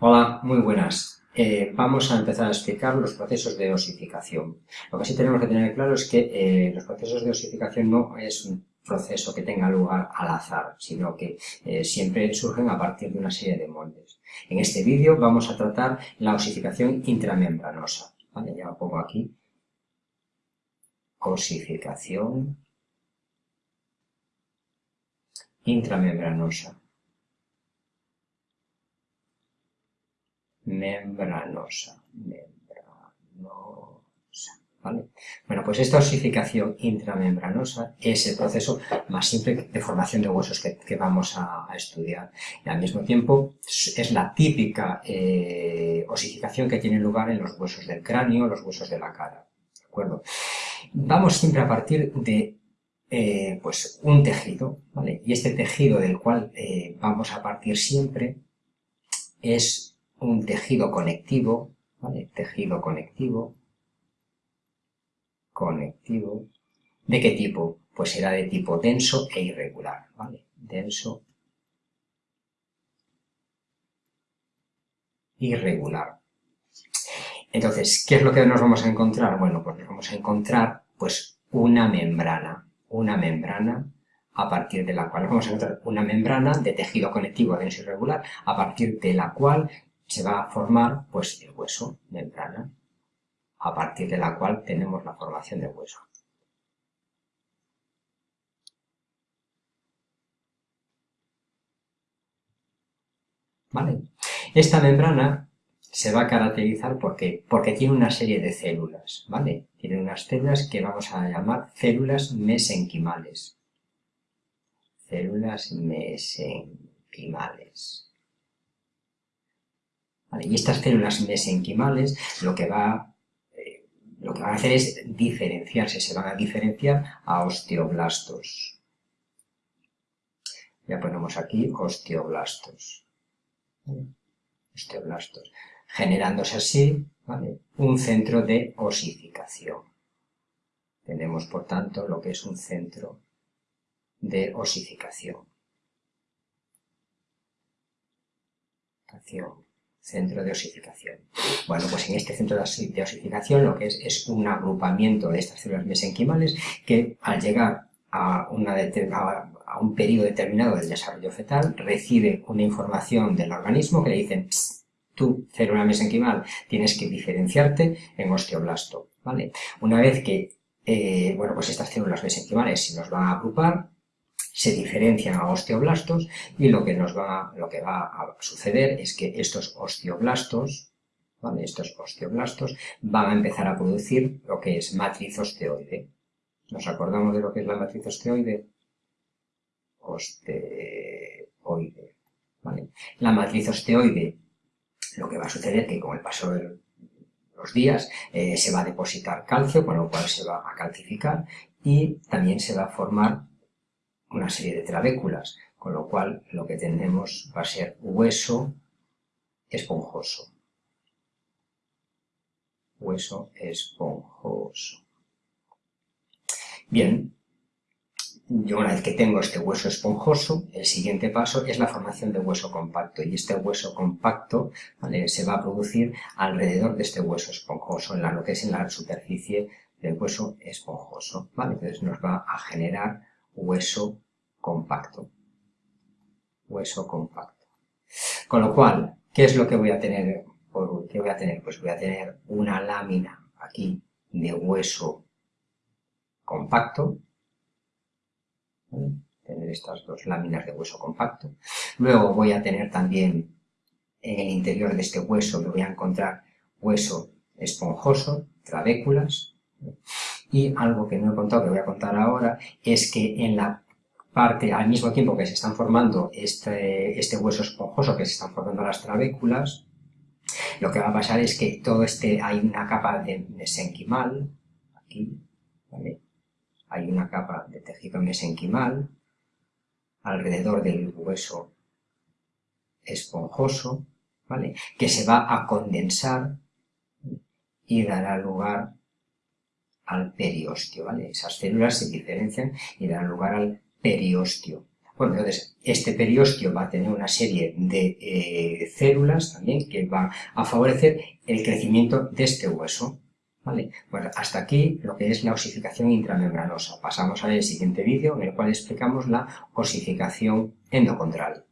Hola, muy buenas. Eh, vamos a empezar a explicar los procesos de osificación. Lo que sí tenemos que tener claro es que eh, los procesos de osificación no es un proceso que tenga lugar al azar, sino que eh, siempre surgen a partir de una serie de moldes. En este vídeo vamos a tratar la osificación intramembranosa. ¿Vale? Ya lo pongo aquí. Osificación intramembranosa. Membranosa, membranosa, ¿vale? Bueno, pues esta osificación intramembranosa es el proceso más simple de formación de huesos que, vamos a, estudiar. Y al mismo tiempo es la típica eh, osificación que tiene lugar en los huesos del cráneo, los huesos de la cara, ¿de acuerdo? Vamos siempre a partir de eh, pues un tejido, ¿vale? Y este tejido del cual eh, vamos a partir siempre es un tejido conectivo, ¿vale? Tejido conectivo, conectivo, ¿de qué tipo? Pues será de tipo denso e irregular, ¿vale? Denso, irregular. Entonces, ¿qué es lo que nos vamos a encontrar? Bueno, pues nos vamos a encontrar, pues, una membrana, una membrana a partir de la cual vamos a encontrar una membrana de tejido conectivo denso irregular, a partir de la cual se va a formar pues el hueso, membrana, a partir de la cual tenemos la formación del hueso. ¿Vale? Esta membrana se va a caracterizar porque, porque tiene una serie de células, ¿vale? Tiene unas células que vamos a llamar células mesenquimales. Células mesenquimales. Y estas células mesenquimales lo que, va, eh, lo que van a hacer es diferenciarse, se van a diferenciar a osteoblastos. Ya ponemos aquí osteoblastos. Osteoblastos. Generándose así un centro de osificación. Tenemos, por tanto, lo que es un centro de osificación centro de osificación. Bueno, pues en este centro de osificación lo que es es un agrupamiento de estas células mesenquimales que al llegar a, un periodo determinado del desarrollo fetal recibe una información del organismo que le dicen tú, célula mesenquimal, tienes que diferenciarte en osteoblasto, ¿vale? Una vez que, eh, bueno, pues estas células mesenquimales se nos van a agrupar, se diferencian a osteoblastos y lo que, nos va, lo que va a suceder es que estos osteoblastos, estos osteoblastos van a empezar a producir lo que es matriz osteoide. ¿Nos acordamos de lo que es la matriz osteoide? Osteoide. La matriz osteoide, lo que va a suceder es que con el paso de los días eh, se va a depositar calcio, con lo cual se va a calcificar y también se va a formar una serie de trabéculas, con lo cual lo que tenemos va a ser hueso esponjoso. Hueso esponjoso. Bien, yo una vez que tengo este hueso esponjoso, el siguiente paso es la formación de hueso compacto y este hueso compacto se va a producir alrededor de este hueso esponjoso, en lo que es en la superficie del hueso esponjoso. Entonces nos va a generar hueso compacto. Hueso compacto. Con lo cual, ¿qué es lo que voy a tener? ¿Qué voy a tener? Pues voy a tener una lámina aquí de hueso compacto. Tener estas dos láminas de hueso compacto. Luego voy a tener también en el interior de este hueso, me voy a encontrar hueso esponjoso, trabéculas. Y algo que no he contado, que voy a contar ahora, es que en la parte, al mismo tiempo que se están formando este, este hueso esponjoso, que se están formando las trabéculas, lo que va a pasar es que todo este, hay una capa de mesenquimal, aquí, ¿vale? Hay una capa de tejido mesenquimal alrededor del hueso esponjoso, ¿vale? Que se va a condensar y dará lugar al periostio, ¿vale? Esas células se diferencian y darán lugar al periostio. Bueno, entonces, este periósteo va a tener una serie de eh, células también que van a favorecer el crecimiento de este hueso. ¿Vale? Bueno, hasta aquí lo que es la osificación intramembranosa. Pasamos al siguiente vídeo en el cual explicamos la osificación endocondral.